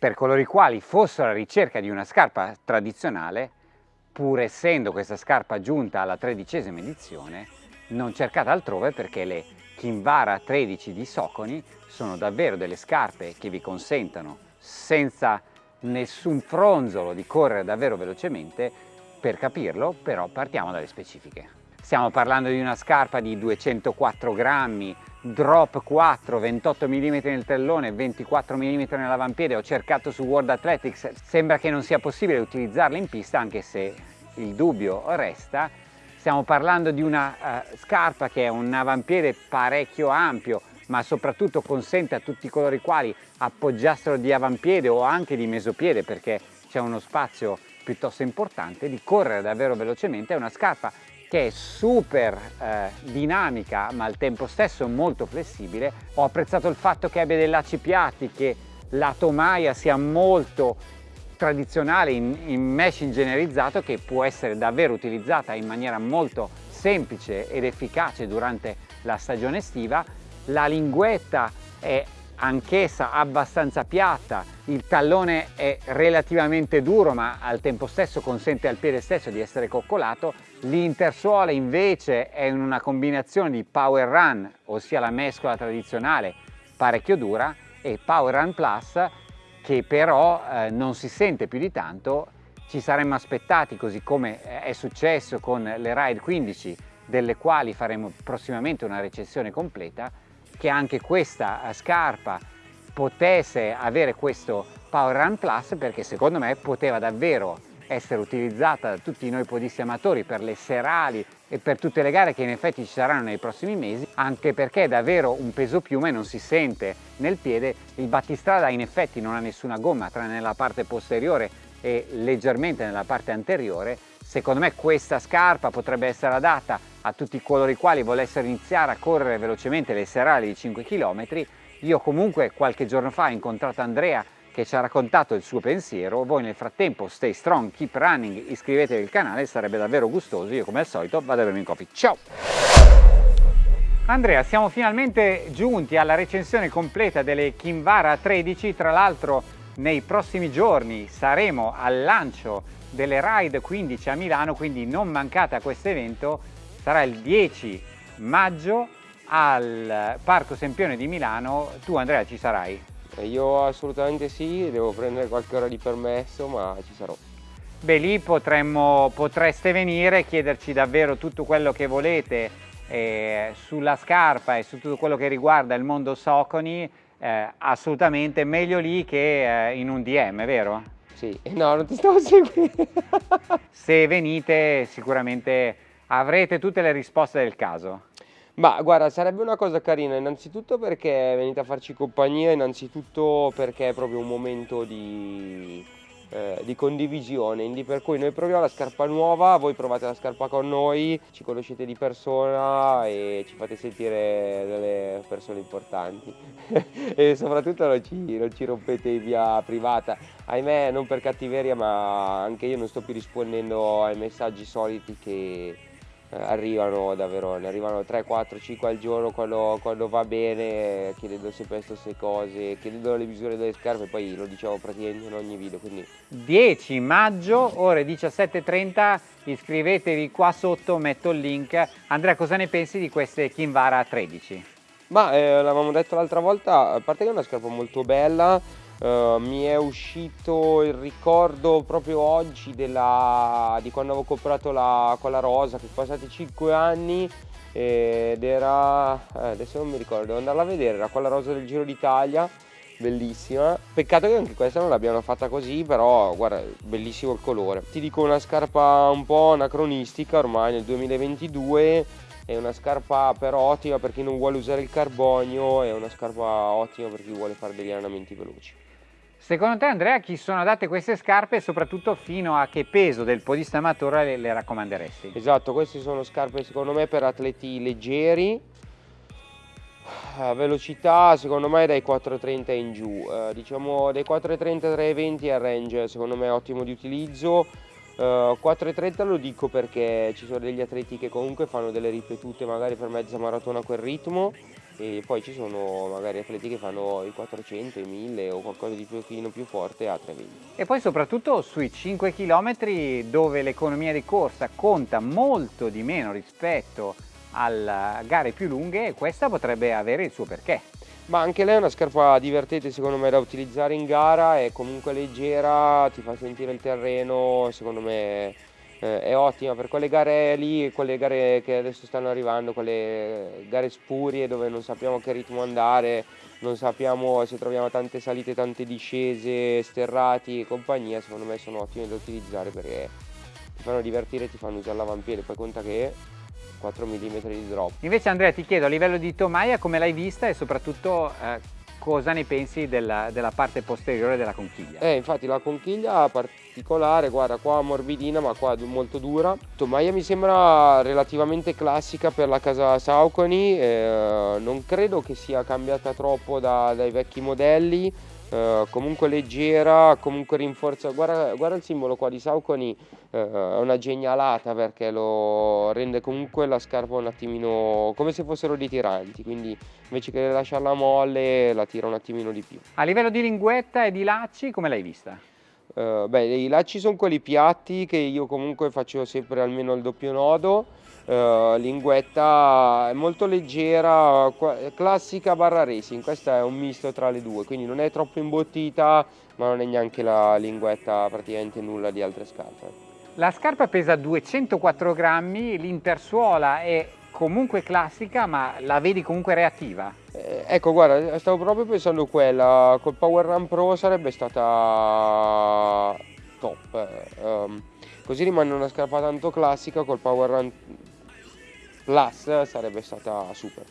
per coloro i quali fossero alla ricerca di una scarpa tradizionale, pur essendo questa scarpa giunta alla tredicesima edizione, non cercate altrove perché le Kinvara 13 di Soconi sono davvero delle scarpe che vi consentono senza nessun fronzolo di correre davvero velocemente, per capirlo però partiamo dalle specifiche. Stiamo parlando di una scarpa di 204 grammi, drop 4, 28 mm nel tellone, 24 mm nell'avampiede, ho cercato su World Athletics, sembra che non sia possibile utilizzarla in pista anche se il dubbio resta. Stiamo parlando di una uh, scarpa che è un avampiede parecchio ampio, ma soprattutto consente a tutti coloro i quali appoggiassero di avampiede o anche di mesopiede perché c'è uno spazio piuttosto importante di correre davvero velocemente, è una scarpa che è super eh, dinamica ma al tempo stesso molto flessibile. Ho apprezzato il fatto che abbia dei lacci piatti, che la tomaia sia molto tradizionale in, in mesh ingegnerizzato che può essere davvero utilizzata in maniera molto semplice ed efficace durante la stagione estiva. La linguetta è anch'essa abbastanza piatta, il tallone è relativamente duro ma al tempo stesso consente al piede stesso di essere coccolato, l'intersuola invece è in una combinazione di Power Run, ossia la mescola tradizionale parecchio dura, e Power Run Plus che però eh, non si sente più di tanto, ci saremmo aspettati così come è successo con le Ride 15 delle quali faremo prossimamente una recensione completa, che anche questa eh, scarpa potesse avere questo Power Run Plus perché secondo me poteva davvero essere utilizzata da tutti noi podisti amatori per le serali e per tutte le gare che in effetti ci saranno nei prossimi mesi anche perché è davvero un peso piume non si sente nel piede. Il battistrada in effetti non ha nessuna gomma tranne nella parte posteriore e leggermente nella parte anteriore secondo me questa scarpa potrebbe essere adatta a tutti coloro i quali volessero iniziare a correre velocemente le serali di 5 km. Io comunque qualche giorno fa ho incontrato Andrea che ci ha raccontato il suo pensiero, voi nel frattempo stay strong, keep running, iscrivetevi al canale, sarebbe davvero gustoso, io come al solito vado a bermi un coffee, ciao! Andrea, siamo finalmente giunti alla recensione completa delle Kinvara 13, tra l'altro nei prossimi giorni saremo al lancio delle Ride 15 a Milano, quindi non mancate a questo evento sarà il 10 maggio al Parco Sempione di Milano. Tu Andrea ci sarai? Eh, io assolutamente sì, devo prendere qualche ora di permesso, ma ci sarò. Beh, lì potremmo, potreste venire e chiederci davvero tutto quello che volete eh, sulla scarpa e su tutto quello che riguarda il mondo Soconi, eh, assolutamente meglio lì che eh, in un DM, vero? Sì, no, non ti stavo seguendo. Se venite sicuramente avrete tutte le risposte del caso. Ma guarda, sarebbe una cosa carina, innanzitutto perché venite a farci compagnia, innanzitutto perché è proprio un momento di, eh, di condivisione, quindi per cui noi proviamo la scarpa nuova, voi provate la scarpa con noi, ci conoscete di persona e ci fate sentire delle persone importanti e soprattutto non ci, non ci rompete via privata. Ahimè, non per cattiveria, ma anche io non sto più rispondendo ai messaggi soliti che arrivano davvero, ne arrivano 3, 4, 5 al giorno quando, quando va bene, chiedendo sempre queste cose, chiedendo le misure delle scarpe, poi lo diciamo praticamente in ogni video. Quindi. 10 maggio, ore 17.30, iscrivetevi qua sotto, metto il link. Andrea, cosa ne pensi di queste Kinvara 13? Ma eh, l'avevamo detto l'altra volta, a parte che è una scarpa molto bella, Uh, mi è uscito il ricordo proprio oggi della, di quando avevo comprato la, quella rosa, che sono passati 5 anni ed era, eh, adesso non mi ricordo, devo andarla a vedere, era quella rosa del Giro d'Italia, bellissima. Peccato che anche questa non l'abbiano fatta così, però guarda, bellissimo il colore. Ti dico una scarpa un po' anacronistica ormai nel 2022, è una scarpa però ottima per chi non vuole usare il carbonio, è una scarpa ottima per chi vuole fare degli allenamenti veloci. Secondo te Andrea chi sono adatte queste scarpe e soprattutto fino a che peso del podista amatore le, le raccomanderesti? Esatto, queste sono scarpe secondo me per atleti leggeri, a velocità secondo me dai 4.30 in giù, eh, diciamo dai 4.30 3.20 è il range secondo me ottimo di utilizzo, Uh, 4.30 lo dico perché ci sono degli atleti che comunque fanno delle ripetute magari per mezza maratona a quel ritmo e poi ci sono magari atleti che fanno i 400, i 1000 o qualcosa di pochino più forte a 320. E poi soprattutto sui 5 km dove l'economia di corsa conta molto di meno rispetto alle gare più lunghe, questa potrebbe avere il suo perché. Ma anche lei è una scarpa divertente secondo me da utilizzare in gara, è comunque leggera, ti fa sentire il terreno, secondo me eh, è ottima per quelle gare lì, quelle gare che adesso stanno arrivando, quelle gare spurie dove non sappiamo che ritmo andare, non sappiamo se troviamo tante salite, tante discese, sterrati e compagnia, secondo me sono ottime da utilizzare perché ti fanno divertire, ti fanno usare l'avampiede, poi conta che 4 mm di drop. Invece Andrea ti chiedo a livello di tomaia come l'hai vista e soprattutto eh, cosa ne pensi della, della, parte posteriore della conchiglia? Eh, infatti la conchiglia particolare, guarda qua morbidina ma qua molto dura. Tomaia mi sembra relativamente classica per la casa Saucony, eh, non credo che sia cambiata troppo da, dai vecchi modelli, eh, comunque leggera, comunque rinforza, guarda, guarda il simbolo qua di Saucony, eh, è una genialata perché lo rende comunque la scarpa un attimino come se fossero dei tiranti, quindi invece che lasciarla molle la tira un attimino di più. A livello di linguetta e di lacci come l'hai vista? Uh, beh, i lacci sono quelli piatti che io comunque faccio sempre almeno il doppio nodo uh, linguetta è molto leggera, classica barra racing, questa è un misto tra le due, quindi non è troppo imbottita ma non è neanche la linguetta praticamente nulla di altre scarpe. La scarpa pesa 204 grammi, l'intersuola è comunque classica ma la vedi comunque reattiva? Eh, ecco guarda, stavo proprio pensando quella, col Power Run Pro sarebbe stata top. Um, così rimane una scarpa tanto classica, col Power Run Plus sarebbe stata super.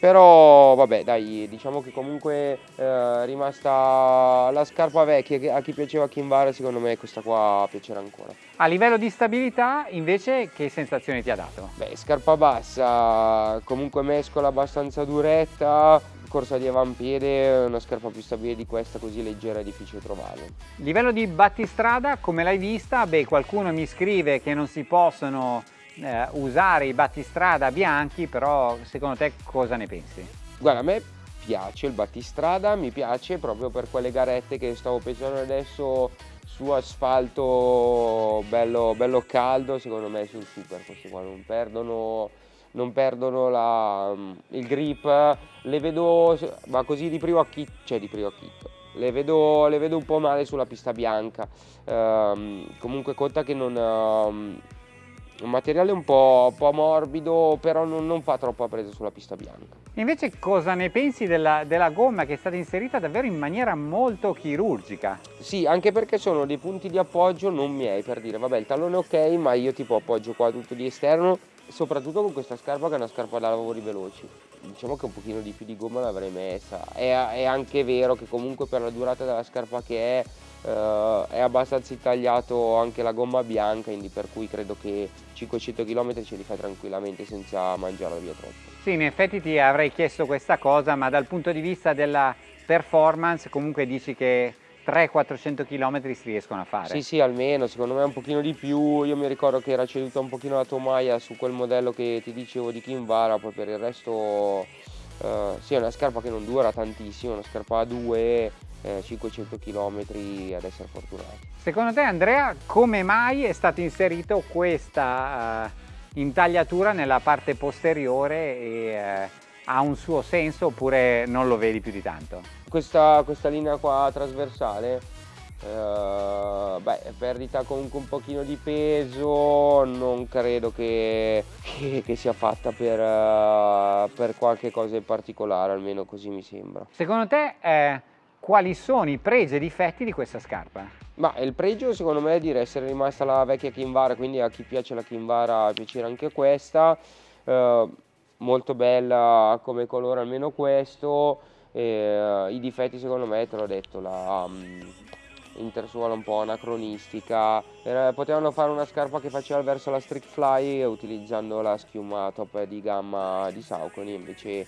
Però vabbè dai, diciamo che comunque è eh, rimasta la scarpa vecchia, a chi piaceva Kinvara secondo me questa qua piacerà ancora. A livello di stabilità invece che sensazione ti ha dato? Beh, scarpa bassa, comunque mescola abbastanza duretta, corsa di avampiede, una scarpa più stabile di questa così leggera è difficile trovarla. Livello di battistrada come l'hai vista? Beh qualcuno mi scrive che non si possono eh, usare i battistrada bianchi, però secondo te cosa ne pensi? Guarda, a me piace il battistrada, mi piace proprio per quelle garette che stavo pensando adesso su asfalto bello, bello caldo, secondo me sul super questi qua non perdono, non perdono la, il grip, le vedo, ma così di primo acchito, cioè di primo acchito, le vedo, le vedo un po' male sulla pista bianca, um, comunque conta che non... Um, un materiale un po', un po morbido però non, non, fa troppa presa sulla pista bianca. Invece cosa ne pensi della, della, gomma che è stata inserita davvero in maniera molto chirurgica? Sì, anche perché sono dei punti di appoggio non miei per dire vabbè il tallone ok ma io tipo appoggio qua tutto di esterno soprattutto con questa scarpa che è una scarpa da lavori veloci diciamo che un pochino di più di gomma l'avrei messa è, è anche vero che comunque per la durata della scarpa che è Uh, è abbastanza intagliato anche la gomma bianca quindi per cui credo che 500 km ce li fai tranquillamente senza mangiarla via troppo. Sì, in effetti ti avrei chiesto questa cosa, ma dal punto di vista della performance comunque dici che 300-400 km si riescono a fare? Sì, sì, almeno, secondo me un pochino di più. Io mi ricordo che era ceduta un pochino la tomaia su quel modello che ti dicevo di Kinvara, poi per il resto... Uh, sì, è una scarpa che non dura tantissimo, una scarpa a due eh, 500 km ad essere fortunati. Secondo te Andrea come mai è stato inserito questa uh, intagliatura nella parte posteriore e uh, ha un suo senso oppure non lo vedi più di tanto? Questa, questa linea qua trasversale Uh, beh, perdita comunque un pochino di peso, non credo che, che, che sia fatta per, uh, per, qualche cosa in particolare, almeno così mi sembra. Secondo te eh, quali sono i pregi e i difetti di questa scarpa? Ma il pregio secondo me è di essere rimasta la vecchia Kinvara, quindi a chi piace la Kinvara piacerà anche questa. Eh, molto bella come colore almeno questo. Eh, I difetti secondo me, te l'ho detto, la um, intersuola un po' anacronistica. Eh, potevano fare una scarpa che faceva verso la Street Fly utilizzando la schiuma top di gamma di Saucony, invece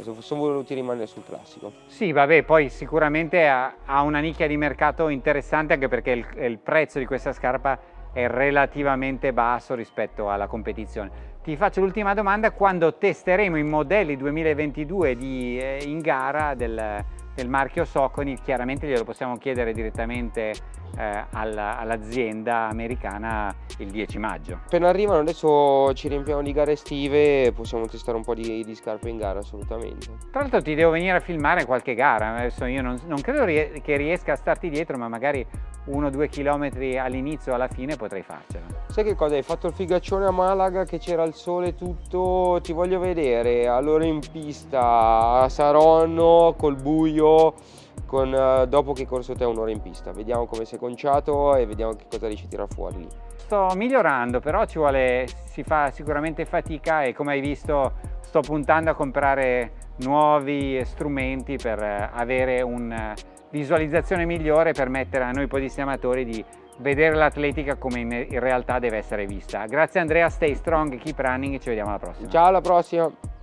sono voluti rimanere sul classico. Sì, vabbè, poi sicuramente ha, ha una nicchia di mercato interessante anche perché il, il prezzo di questa scarpa è relativamente basso rispetto alla competizione. Ti faccio l'ultima domanda, quando testeremo i modelli 2022 di, eh, in gara del, del marchio Soconi, chiaramente glielo possiamo chiedere direttamente eh, all'azienda americana il 10 maggio. Appena arrivano adesso ci riempiamo di gare estive e possiamo testare un po' di, di, scarpe in gara assolutamente. Tra l'altro ti devo venire a filmare qualche gara, adesso io non, non credo rie che riesca a starti dietro ma magari uno o due chilometri all'inizio o alla fine potrei farcela. Sai che cosa? Hai fatto il figaccione a Malaga che c'era il sole tutto, ti voglio vedere allora in pista a Saronno col buio con, uh, dopo che corso te un'ora in pista. Vediamo come sei conciato e vediamo che cosa riesci a tirare fuori lì. Sto migliorando, però ci vuole, si fa sicuramente fatica e come hai visto sto puntando a comprare nuovi strumenti per eh, avere una visualizzazione migliore e permettere a noi podisti amatori di vedere l'atletica come in realtà deve essere vista. Grazie Andrea, stay strong, keep running e ci vediamo alla prossima. Ciao, alla prossima!